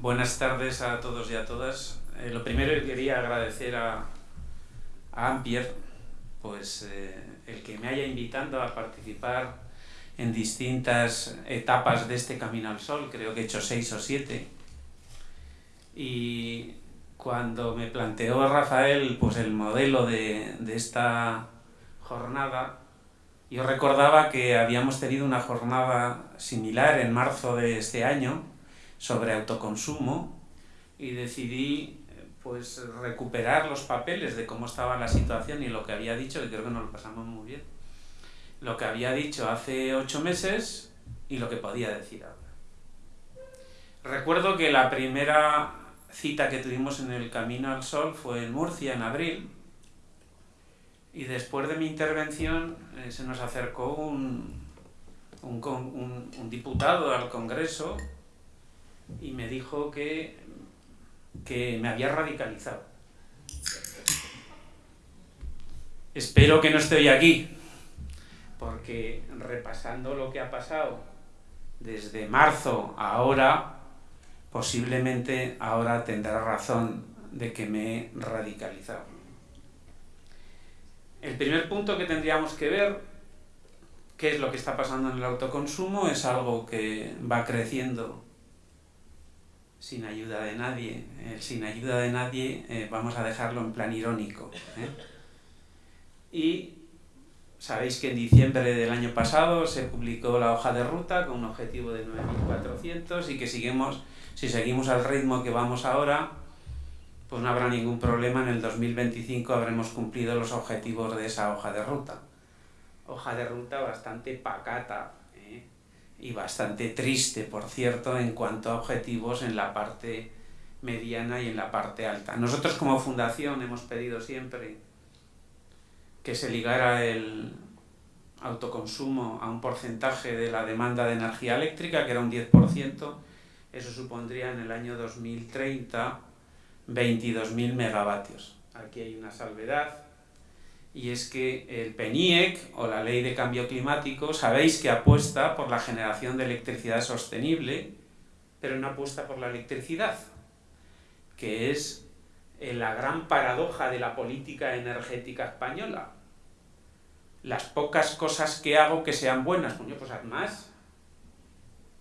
Buenas tardes a todos y a todas. Eh, lo primero quería agradecer a, a Ampier pues, eh, el que me haya invitado a participar en distintas etapas de este Camino al Sol, creo que he hecho seis o siete. Y cuando me planteó Rafael pues, el modelo de, de esta jornada, yo recordaba que habíamos tenido una jornada similar en marzo de este año, sobre autoconsumo y decidí pues recuperar los papeles de cómo estaba la situación y lo que había dicho, que creo que nos lo pasamos muy bien, lo que había dicho hace ocho meses y lo que podía decir ahora. Recuerdo que la primera cita que tuvimos en el Camino al Sol fue en Murcia en abril y después de mi intervención eh, se nos acercó un, un, un diputado al Congreso y me dijo que, que me había radicalizado. Espero que no estoy aquí, porque repasando lo que ha pasado desde marzo a ahora, posiblemente ahora tendrá razón de que me he radicalizado. El primer punto que tendríamos que ver, qué es lo que está pasando en el autoconsumo, es algo que va creciendo sin ayuda de nadie. El sin ayuda de nadie eh, vamos a dejarlo en plan irónico. ¿eh? Y sabéis que en diciembre del año pasado se publicó la hoja de ruta con un objetivo de 9.400 y que seguimos, si seguimos al ritmo que vamos ahora, pues no habrá ningún problema, en el 2025 habremos cumplido los objetivos de esa hoja de ruta. Hoja de ruta bastante pacata, y bastante triste, por cierto, en cuanto a objetivos en la parte mediana y en la parte alta. Nosotros como fundación hemos pedido siempre que se ligara el autoconsumo a un porcentaje de la demanda de energía eléctrica, que era un 10%, eso supondría en el año 2030 22.000 megavatios. Aquí hay una salvedad, y es que el PENIEC o la Ley de Cambio Climático sabéis que apuesta por la generación de electricidad sostenible, pero no apuesta por la electricidad, que es eh, la gran paradoja de la política energética española. Las pocas cosas que hago que sean buenas, coño, pues haz más,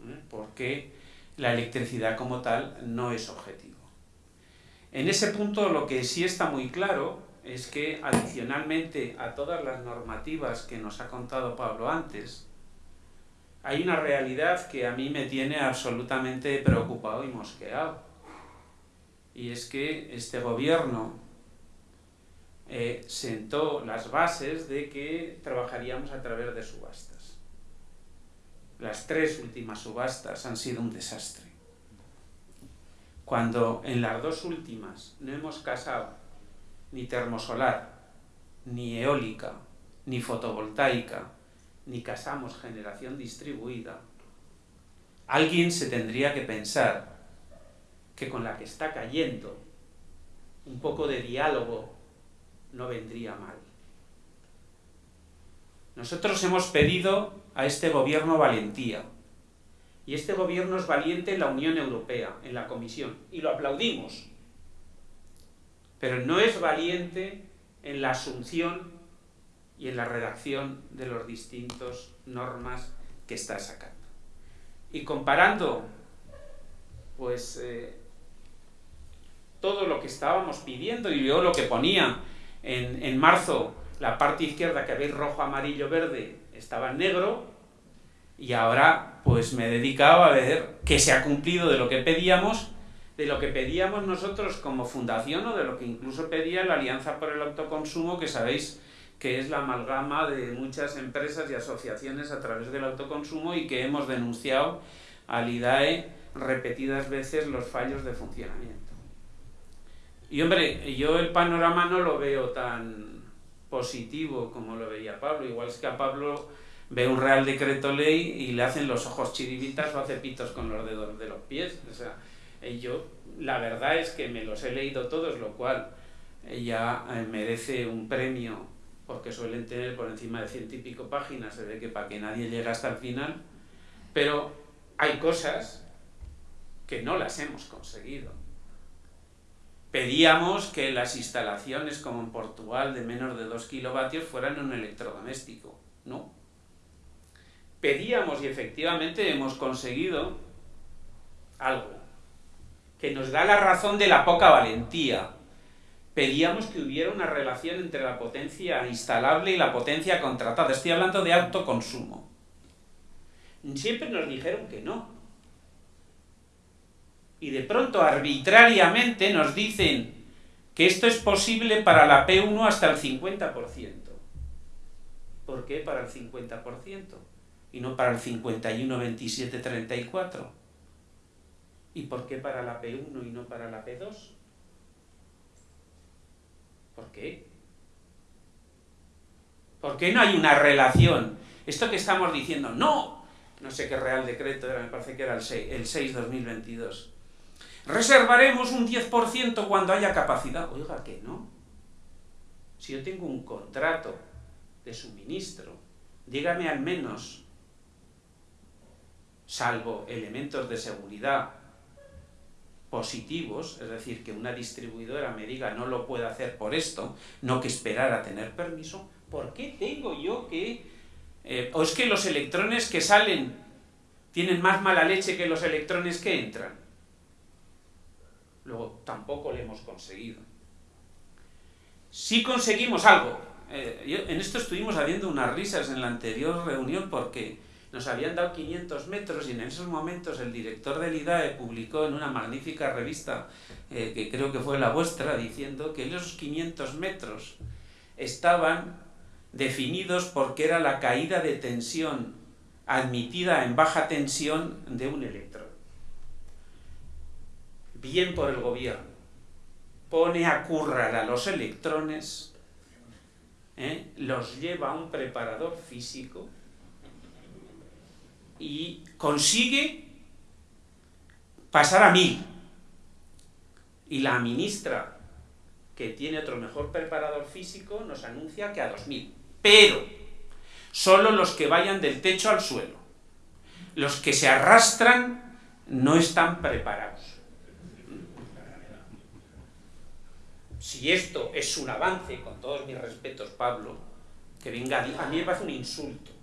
¿eh? porque la electricidad como tal no es objetivo. En ese punto lo que sí está muy claro es que adicionalmente a todas las normativas que nos ha contado Pablo antes, hay una realidad que a mí me tiene absolutamente preocupado y mosqueado. Y es que este gobierno eh, sentó las bases de que trabajaríamos a través de subastas. Las tres últimas subastas han sido un desastre. Cuando en las dos últimas no hemos casado ni termosolar, ni eólica, ni fotovoltaica, ni casamos generación distribuida, alguien se tendría que pensar que con la que está cayendo un poco de diálogo no vendría mal. Nosotros hemos pedido a este gobierno valentía, y este gobierno es valiente en la Unión Europea, en la Comisión, y lo aplaudimos, pero no es valiente en la asunción y en la redacción de los distintos normas que está sacando. Y comparando, pues, eh, todo lo que estábamos pidiendo, y yo lo que ponía en, en marzo, la parte izquierda que veis rojo, amarillo, verde, estaba en negro, y ahora pues me he dedicado a ver que se ha cumplido de lo que pedíamos de lo que pedíamos nosotros como fundación o de lo que incluso pedía la Alianza por el Autoconsumo, que sabéis que es la amalgama de muchas empresas y asociaciones a través del autoconsumo y que hemos denunciado al IDAE repetidas veces los fallos de funcionamiento. Y hombre, yo el panorama no lo veo tan positivo como lo veía Pablo, igual es que a Pablo ve un real decreto ley y le hacen los ojos chiribitas o hace pitos con los dedos de los pies, o sea, y yo, la verdad es que me los he leído todos, lo cual ya eh, merece un premio porque suelen tener por encima de ciento y pico páginas, se ve que para que nadie llegue hasta el final, pero hay cosas que no las hemos conseguido. Pedíamos que las instalaciones como en Portugal de menos de 2 kilovatios fueran un electrodoméstico. No. Pedíamos y efectivamente hemos conseguido algo que nos da la razón de la poca valentía. Pedíamos que hubiera una relación entre la potencia instalable y la potencia contratada. Estoy hablando de autoconsumo. Siempre nos dijeron que no. Y de pronto arbitrariamente nos dicen que esto es posible para la P1 hasta el 50%. ¿Por qué para el 50%? Y no para el 51, 27, 34. ¿Y por qué para la P1 y no para la P2? ¿Por qué? ¿Por qué no hay una relación? Esto que estamos diciendo, no, no sé qué real decreto era, me parece que era el 6, el 6 2022. Reservaremos un 10% cuando haya capacidad. Oiga, que no. Si yo tengo un contrato de suministro, dígame al menos, salvo elementos de seguridad positivos, es decir, que una distribuidora me diga no lo puedo hacer por esto, no que esperar a tener permiso, ¿por qué tengo yo que... Eh, o es que los electrones que salen tienen más mala leche que los electrones que entran. Luego, tampoco lo hemos conseguido. Si conseguimos algo, eh, en esto estuvimos haciendo unas risas en la anterior reunión porque nos habían dado 500 metros y en esos momentos el director del IDAE publicó en una magnífica revista, eh, que creo que fue la vuestra, diciendo que esos 500 metros estaban definidos porque era la caída de tensión admitida en baja tensión de un electrón. Bien por el gobierno. Pone a currar a los electrones, ¿eh? los lleva a un preparador físico, y consigue pasar a mil. Y la ministra, que tiene otro mejor preparador físico, nos anuncia que a dos mil. Pero solo los que vayan del techo al suelo. Los que se arrastran no están preparados. Si esto es un avance, con todos mis respetos, Pablo, que venga, a mí me parece un insulto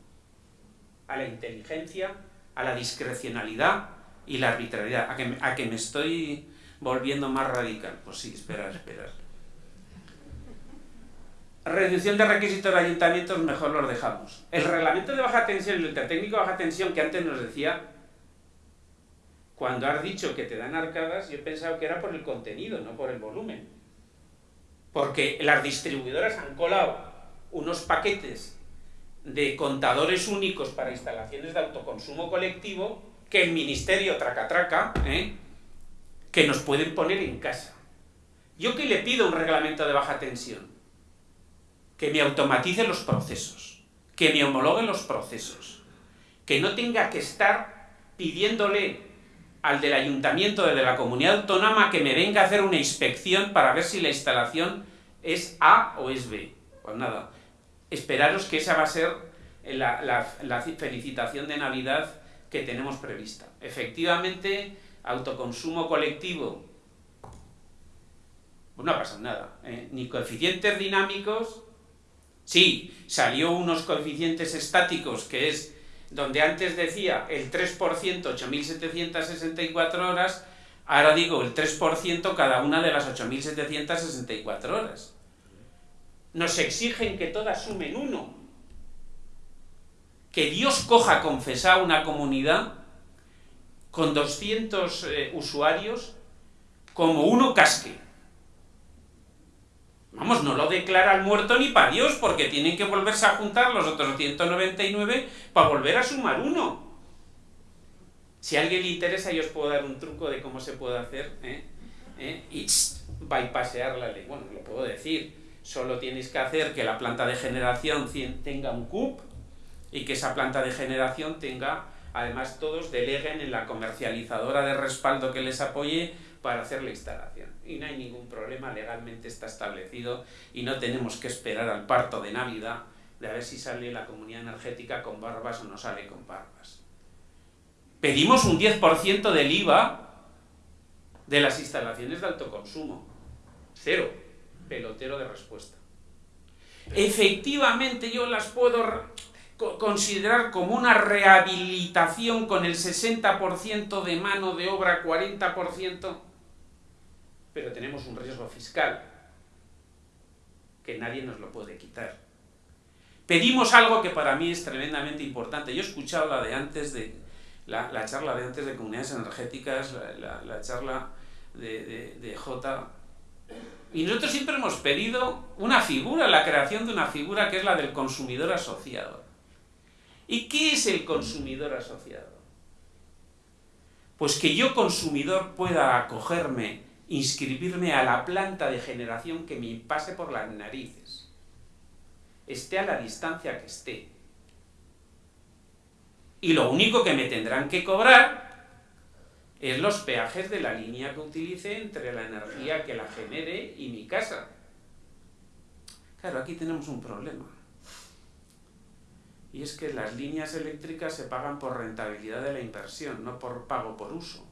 a la inteligencia, a la discrecionalidad y la arbitrariedad. ¿A que, a que me estoy volviendo más radical? Pues sí, esperar, esperar. Reducción de requisitos de ayuntamientos, mejor los dejamos. El reglamento de baja tensión, el técnico de baja tensión que antes nos decía, cuando has dicho que te dan arcadas, yo he pensado que era por el contenido, no por el volumen. Porque las distribuidoras han colado unos paquetes de contadores únicos para instalaciones de autoconsumo colectivo que el ministerio traca traca, ¿eh? que nos pueden poner en casa. ¿Yo qué le pido un reglamento de baja tensión? Que me automatice los procesos, que me homologue los procesos, que no tenga que estar pidiéndole al del ayuntamiento de la comunidad autónoma que me venga a hacer una inspección para ver si la instalación es A o es B. Pues nada, esperaros que esa va a ser la, felicitación de Navidad que tenemos prevista. Efectivamente, autoconsumo colectivo, pues no ha pasado nada. ¿eh? Ni coeficientes dinámicos, sí, salió unos coeficientes estáticos, que es donde antes decía el 3%, 8.764 horas, ahora digo el 3% cada una de las 8.764 horas nos exigen que todas sumen uno. Que Dios coja confesar una comunidad con 200 eh, usuarios como uno casque. Vamos, no lo declara el muerto ni para Dios, porque tienen que volverse a juntar los otros 199 para volver a sumar uno. Si a alguien le interesa, yo os puedo dar un truco de cómo se puede hacer, ¿eh? ¿Eh? y bypassear la ley. Bueno, lo puedo decir Solo tienes que hacer que la planta de generación tenga un CUP y que esa planta de generación tenga, además todos deleguen en la comercializadora de respaldo que les apoye para hacer la instalación. Y no hay ningún problema, legalmente está establecido y no tenemos que esperar al parto de Navidad de a ver si sale la comunidad energética con barbas o no sale con barbas. Pedimos un 10% del IVA de las instalaciones de autoconsumo. Cero. Pelotero de respuesta. Efectivamente yo las puedo considerar como una rehabilitación con el 60% de mano de obra, 40%, pero tenemos un riesgo fiscal que nadie nos lo puede quitar. Pedimos algo que para mí es tremendamente importante. Yo he escuchado la de antes de la, charla de antes de comunidades energéticas, la, charla de, de, J. Y nosotros siempre hemos pedido una figura, la creación de una figura que es la del consumidor asociado. ¿Y qué es el consumidor asociado? Pues que yo consumidor pueda acogerme, inscribirme a la planta de generación que me pase por las narices, esté a la distancia que esté, y lo único que me tendrán que cobrar es los peajes de la línea que utilice entre la energía que la genere y mi casa. Claro, aquí tenemos un problema. Y es que las líneas eléctricas se pagan por rentabilidad de la inversión, no por pago por uso.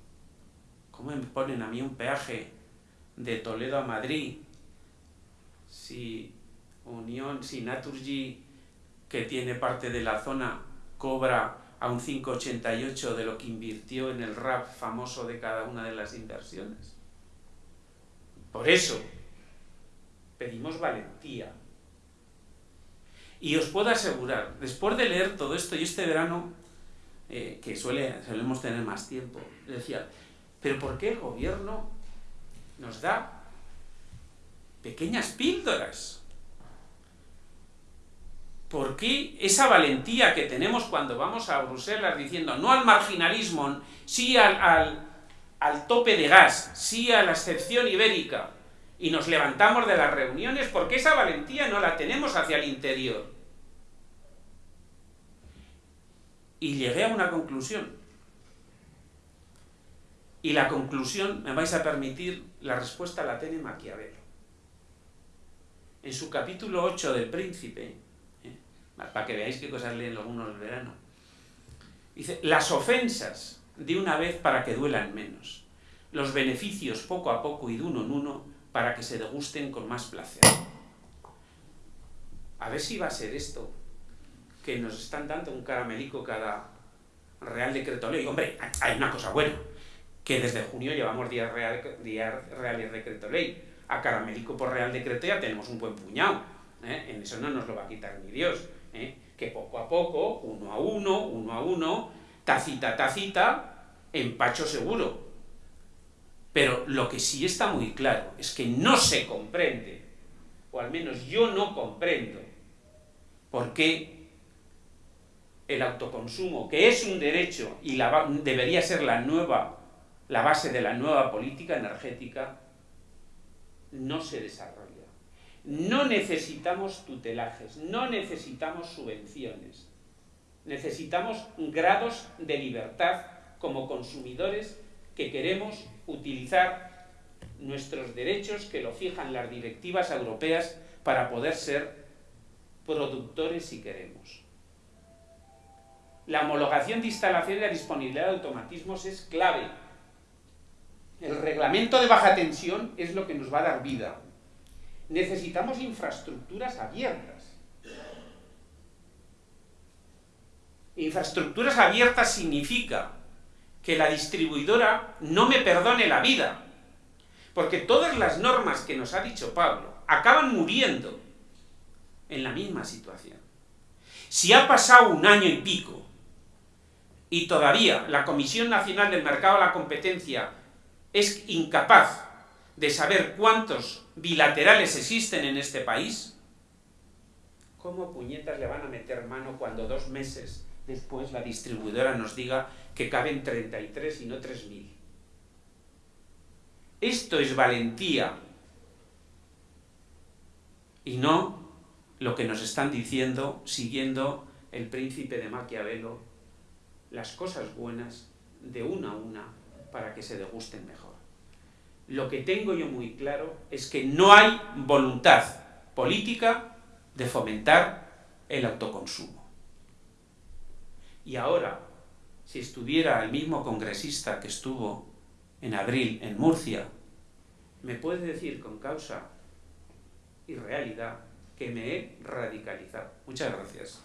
¿Cómo me ponen a mí un peaje de Toledo a Madrid si Unión, si Naturgy, que tiene parte de la zona, cobra a un 5,88 de lo que invirtió en el RAP famoso de cada una de las inversiones. Por eso, pedimos valentía. Y os puedo asegurar, después de leer todo esto, y este verano, eh, que suele, solemos tener más tiempo, decía, pero ¿por qué el gobierno nos da pequeñas píldoras? ¿Por qué esa valentía que tenemos cuando vamos a Bruselas diciendo no al marginalismo, sí al, al, tope de gas, sí a la excepción ibérica, y nos levantamos de las reuniones, porque esa valentía no la tenemos hacia el interior? Y llegué a una conclusión. Y la conclusión, me vais a permitir, la respuesta la tiene Maquiavelo. En su capítulo 8 del Príncipe, para que veáis qué cosas leen algunos el verano. Dice, las ofensas de una vez para que duelan menos, los beneficios poco a poco y de uno en uno para que se degusten con más placer. A ver si va a ser esto, que nos están dando un caramelico cada Real Decreto Ley. Hombre, hay una cosa buena, que desde junio llevamos días real, real y Decreto Ley. A caramelico por Real Decreto ya tenemos un buen puñado. ¿eh? En eso no nos lo va a quitar ni Dios. ¿Eh? que poco a poco, uno a uno, uno a uno, tacita tacita, empacho seguro. Pero lo que sí está muy claro es que no se comprende, o al menos yo no comprendo, por qué el autoconsumo, que es un derecho y debería ser la nueva, la base de la nueva política energética, no se desarrolla. No necesitamos tutelajes, no necesitamos subvenciones. Necesitamos grados de libertad como consumidores que queremos utilizar nuestros derechos que lo fijan las directivas europeas para poder ser productores si queremos. La homologación de instalación y la disponibilidad de automatismos es clave. El reglamento de baja tensión es lo que nos va a dar vida necesitamos infraestructuras abiertas. Infraestructuras abiertas significa que la distribuidora no me perdone la vida, porque todas las normas que nos ha dicho Pablo acaban muriendo en la misma situación. Si ha pasado un año y pico y todavía la Comisión Nacional del Mercado de la Competencia es incapaz de saber cuántos bilaterales existen en este país, ¿cómo puñetas le van a meter mano cuando dos meses después la distribuidora nos diga que caben 33 y no 3.000? Esto es valentía. Y no lo que nos están diciendo siguiendo el príncipe de Maquiavelo, las cosas buenas de una a una para que se degusten mejor lo que tengo yo muy claro es que no hay voluntad política de fomentar el autoconsumo. Y ahora, si estuviera el mismo congresista que estuvo en abril en Murcia, me puede decir con causa y realidad que me he radicalizado. Muchas gracias.